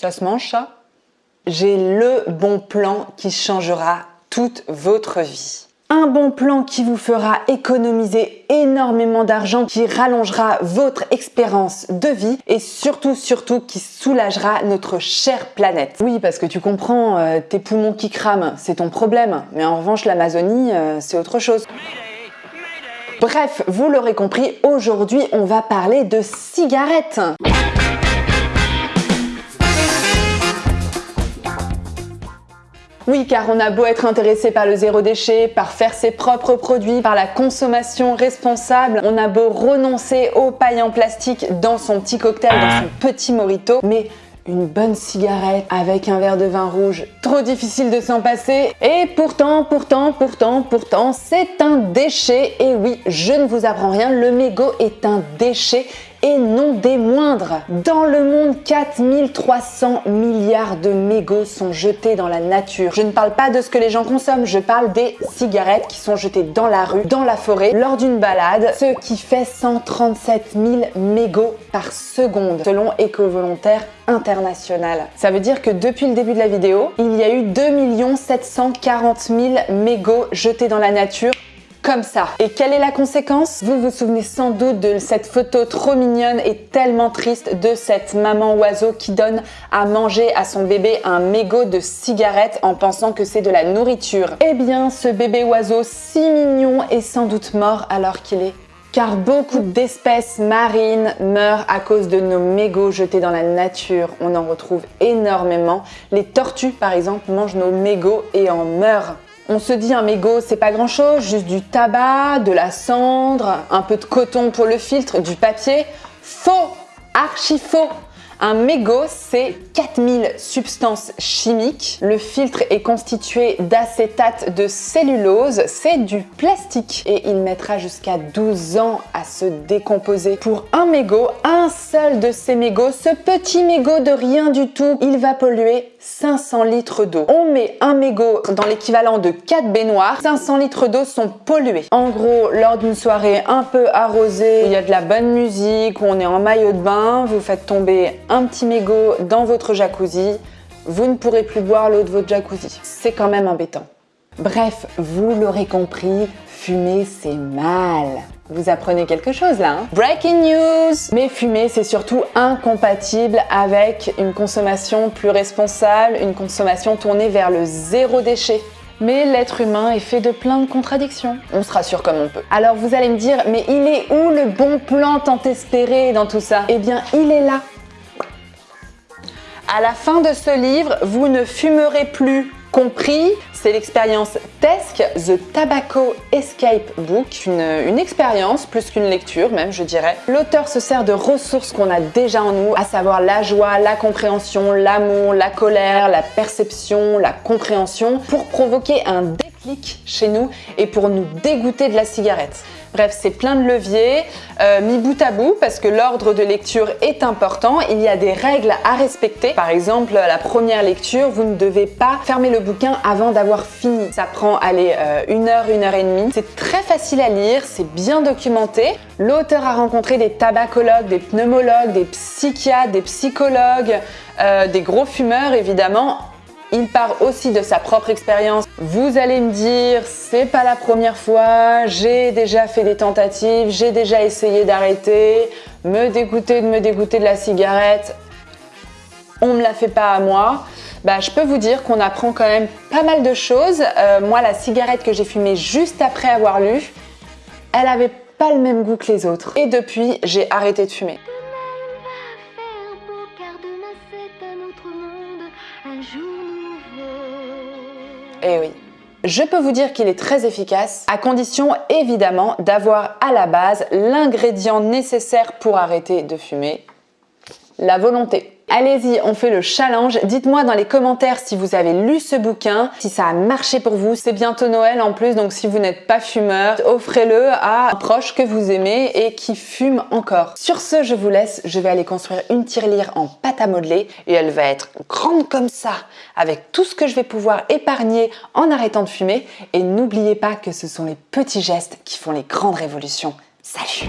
Ça se mange ça? J'ai le bon plan qui changera toute votre vie. Un bon plan qui vous fera économiser énormément d'argent, qui rallongera votre expérience de vie et surtout, surtout, qui soulagera notre chère planète. Oui, parce que tu comprends, euh, tes poumons qui crament, c'est ton problème. Mais en revanche, l'Amazonie, euh, c'est autre chose. Bref, vous l'aurez compris, aujourd'hui, on va parler de cigarettes. Oui, car on a beau être intéressé par le zéro déchet, par faire ses propres produits, par la consommation responsable, on a beau renoncer aux pailles en plastique dans son petit cocktail, dans son petit morito, mais une bonne cigarette avec un verre de vin rouge, trop difficile de s'en passer. Et pourtant, pourtant, pourtant, pourtant, c'est un déchet. Et oui, je ne vous apprends rien, le mégot est un déchet et non des moindres. Dans le monde, 4300 milliards de mégots sont jetés dans la nature. Je ne parle pas de ce que les gens consomment, je parle des cigarettes qui sont jetées dans la rue, dans la forêt, lors d'une balade, ce qui fait 137 000 mégots par seconde, selon Éco-Volontaire International. Ça veut dire que depuis le début de la vidéo, il y a eu 2 740 000 mégots jetés dans la nature Et quelle est la conséquence? Vous vous souvenez sans doute de cette photo trop mignonne et tellement triste de cette maman oiseau qui donne à manger à son bébé un mégot de cigarette en pensant que c'est de la nourriture. Eh bien, ce bébé oiseau si mignon est sans doute mort alors qu'il est car beaucoup d'espèces marines meurent à cause de nos mégots jetés dans la nature. On en retrouve énormément. Les tortues, par exemple, mangent nos mégots et en meurent. On se dit un mégot, c'est pas grand chose, juste du tabac, de la cendre, un peu de coton pour le filtre, du papier. Faux Archi faux un mégot, c'est 4000 substances chimiques. Le filtre est constitué d'acétate de cellulose, c'est du plastique et il mettra jusqu'à 12 ans à se décomposer. Pour un mégot, un seul de ces mégots, ce petit mégot de rien du tout, il va polluer 500 litres d'eau. On met un mégot dans l'équivalent de 4 baignoires, 500 litres d'eau sont pollués. En gros, lors d'une soirée un peu arrosée, il y a de la bonne musique, où on est en maillot de bain, vous faites tomber un petit mégot dans votre jacuzzi, vous ne pourrez plus boire l'eau de votre jacuzzi. C'est quand même embêtant. Bref, vous l'aurez compris, fumer c'est mal. Vous apprenez quelque chose là hein? Breaking news Mais fumer c'est surtout incompatible avec une consommation plus responsable, une consommation tournée vers le zéro déchet. Mais l'être humain est fait de plein de contradictions. On se rassure comme on peut. Alors vous allez me dire, mais il est où le bon plan tant espéré dans tout ça? Eh bien, il est là à la fin de ce livre, vous ne fumerez plus compris, c'est l'expérience TESC, The Tobacco Escape Book, une, expérience plus qu'une lecture même je dirais. L'auteur se sert de ressources qu'on a déjà en nous, à savoir la joie, la compréhension, l'amour, la colère, la perception, la compréhension, pour provoquer un déclic chez nous et pour nous dégoûter de la cigarette. Bref, c'est plein de leviers euh, mis bout à bout parce que l'ordre de lecture est important. Il y a des règles à respecter. Par exemple, la première lecture, vous ne devez pas fermer le bouquin avant d'avoir fini. Ça prend, allez, euh, une heure, une heure et demie. C'est très facile à lire, c'est bien documenté. L'auteur a rencontré des tabacologues, des pneumologues, des psychiatres, des psychologues, euh, des gros fumeurs évidemment il part aussi de sa propre expérience. Vous allez me dire, c'est pas la première fois, j'ai déjà fait des tentatives, j'ai déjà essayé d'arrêter, me dégoûter de me dégoûter de la cigarette, on me la fait pas à moi. Bah, je peux vous dire qu'on apprend quand même pas mal de choses. Euh, moi, la cigarette que j'ai fumée juste après avoir lu, elle avait pas le même goût que les autres. Et depuis, j'ai arrêté de fumer. Eh oui. Je peux vous dire qu'il est très efficace, à condition évidemment d'avoir à la base l'ingrédient nécessaire pour arrêter de fumer, la volonté. Allez-y, on fait le challenge. Dites-moi dans les commentaires si vous avez lu ce bouquin, si ça a marché pour vous. C'est bientôt Noël en plus, donc si vous n'êtes pas fumeur, offrez-le à un proche que vous aimez et qui fume encore. Sur ce, je vous laisse. Je vais aller construire une tirelire en pâte à modeler et elle va être grande comme ça, avec tout ce que je vais pouvoir épargner en arrêtant de fumer. Et n'oubliez pas que ce sont les petits gestes qui font les grandes révolutions. Salut